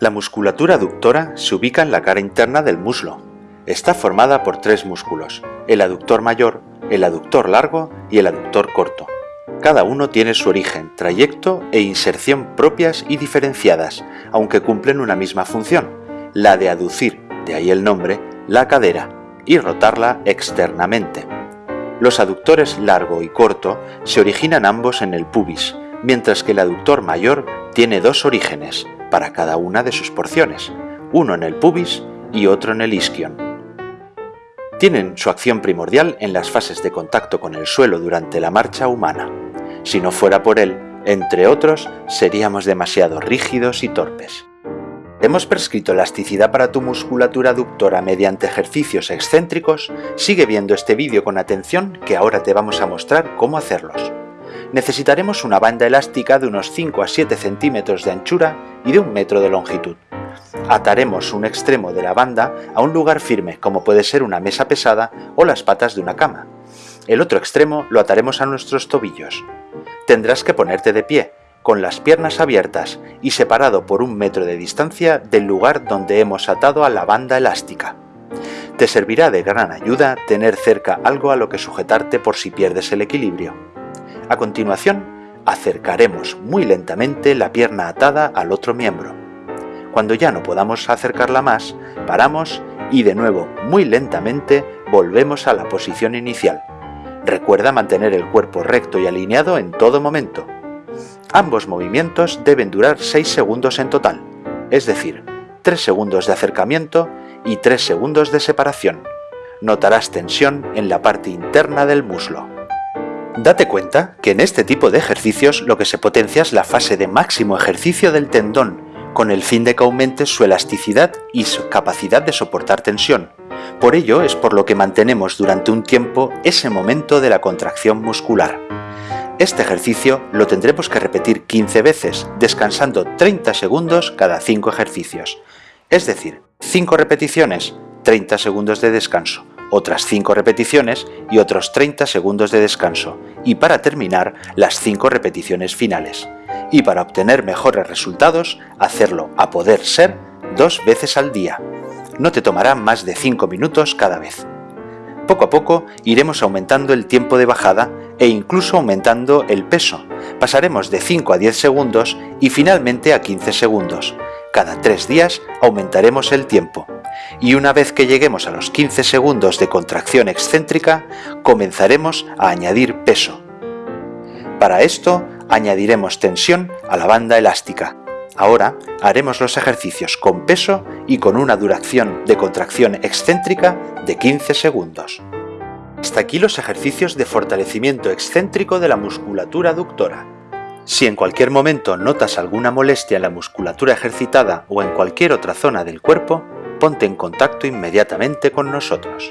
La musculatura aductora se ubica en la cara interna del muslo. Está formada por tres músculos, el aductor mayor, el aductor largo y el aductor corto. Cada uno tiene su origen, trayecto e inserción propias y diferenciadas, aunque cumplen una misma función, la de aducir, de ahí el nombre, la cadera y rotarla externamente. Los aductores largo y corto se originan ambos en el pubis, mientras que el aductor mayor tiene dos orígenes para cada una de sus porciones, uno en el pubis y otro en el isquion. Tienen su acción primordial en las fases de contacto con el suelo durante la marcha humana. Si no fuera por él, entre otros, seríamos demasiado rígidos y torpes. Hemos prescrito elasticidad para tu musculatura aductora mediante ejercicios excéntricos, sigue viendo este vídeo con atención que ahora te vamos a mostrar cómo hacerlos. Necesitaremos una banda elástica de unos 5 a 7 centímetros de anchura y de un metro de longitud. Ataremos un extremo de la banda a un lugar firme como puede ser una mesa pesada o las patas de una cama. El otro extremo lo ataremos a nuestros tobillos. Tendrás que ponerte de pie, con las piernas abiertas y separado por un metro de distancia del lugar donde hemos atado a la banda elástica. Te servirá de gran ayuda tener cerca algo a lo que sujetarte por si pierdes el equilibrio. A continuación, acercaremos muy lentamente la pierna atada al otro miembro. Cuando ya no podamos acercarla más, paramos y de nuevo muy lentamente volvemos a la posición inicial. Recuerda mantener el cuerpo recto y alineado en todo momento. Ambos movimientos deben durar 6 segundos en total, es decir, 3 segundos de acercamiento y 3 segundos de separación. Notarás tensión en la parte interna del muslo. Date cuenta que en este tipo de ejercicios lo que se potencia es la fase de máximo ejercicio del tendón, con el fin de que aumente su elasticidad y su capacidad de soportar tensión. Por ello es por lo que mantenemos durante un tiempo ese momento de la contracción muscular. Este ejercicio lo tendremos que repetir 15 veces, descansando 30 segundos cada 5 ejercicios. Es decir, 5 repeticiones, 30 segundos de descanso, otras 5 repeticiones y otros 30 segundos de descanso, y para terminar, las 5 repeticiones finales. Y para obtener mejores resultados, hacerlo a poder ser dos veces al día. No te tomará más de 5 minutos cada vez. Poco a poco iremos aumentando el tiempo de bajada e incluso aumentando el peso. Pasaremos de 5 a 10 segundos y finalmente a 15 segundos. Cada 3 días aumentaremos el tiempo. Y una vez que lleguemos a los 15 segundos de contracción excéntrica, comenzaremos a añadir peso. Para esto, añadiremos tensión a la banda elástica. Ahora haremos los ejercicios con peso y con una duración de contracción excéntrica de 15 segundos. Hasta aquí los ejercicios de fortalecimiento excéntrico de la musculatura aductora. Si en cualquier momento notas alguna molestia en la musculatura ejercitada o en cualquier otra zona del cuerpo, ponte en contacto inmediatamente con nosotros.